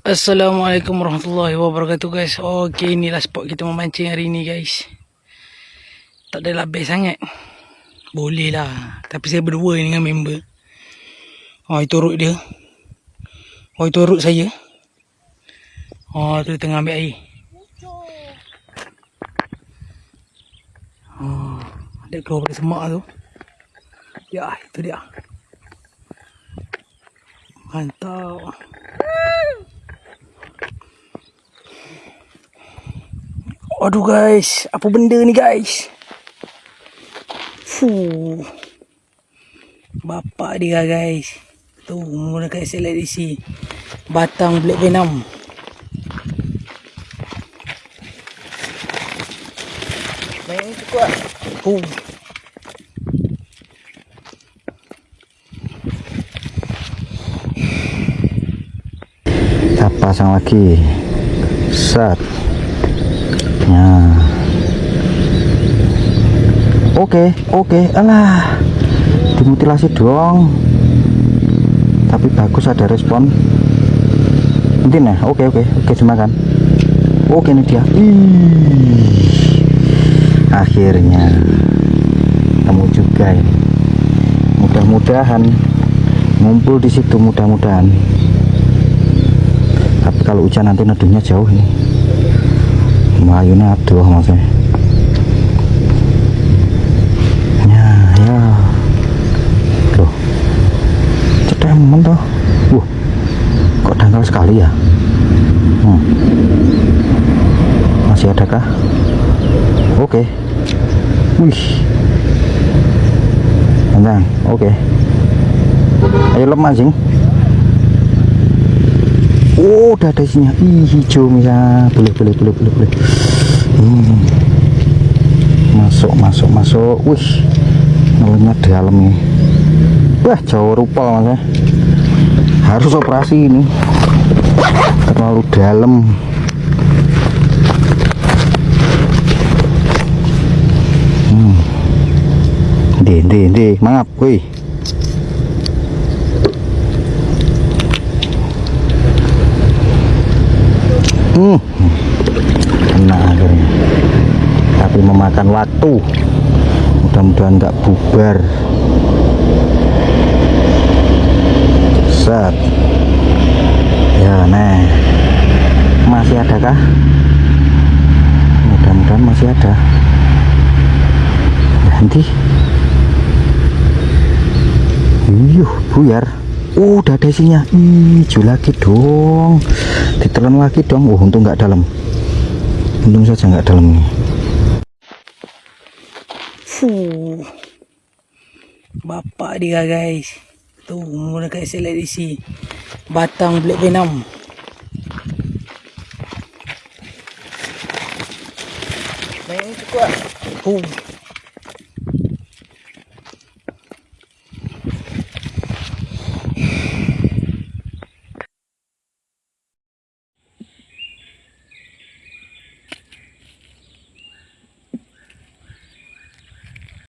Assalamualaikum warahmatullahi wabarakatuh guys. Oke inilah spot kita memancing hari ini guys. Tak ada lebih sangat. Boleh lah. Tapi saya berdua ni dengan member. Oh itu rut dia. Oh itu rut saya. Oh tu tengah ambil air. Oh Dia keluar dari semak tu. Ya itu dia. Mantap Aduh guys, apa benda ni guys? Fuh. Bapak dia guys. Tu menggunakan SLR DC. Batang Black Venom. Main ni kuat. Fuh. kita pasang lagi set ya oke oke. Alah. Dimutilasi dong. Tapi bagus ada respon. Mungkin ya? Oke oke. Oke cuma kan oke ini dia. Ih, akhirnya kamu juga ya mudah-mudahan ngumpul di situ mudah-mudahan. Tapi kalau hujan nanti neduhnya jauh ini Melayunya aduh maksudnya. Ya ya. Loh cetemen toh uh kok dangkal sekali ya? Hmm. masih ada kah oke. Wih. Tentang, oke. Ayo lemah sing Oh, udah ada isinya. Ih, hijau misalnya. Boleh, boleh, boleh, boleh, boleh. Hmm. Masuk, masuk, masuk. Wih, ngelenya dalam nih. Wah, jauh rupa mas Harus operasi ini. Terlalu dalam. Hmm. Deh, deh, deh. Mangap, wih. Hmm. kena akhirnya. Tapi memakan waktu. Mudah-mudahan nggak bubar. Set. Ya nah. Masih ada kah mudah-mudahan masih ada. Nanti Iyuh, buyar udah ada isinya. Hijau lagi dong. Ditelan lagi dong. Oh, untung nggak dalam. Untung saja nggak dalam nih. Fuh. Bapak dia guys. Tuh menggunakan DC. Batang Black Venom. Main kuat. Fuh.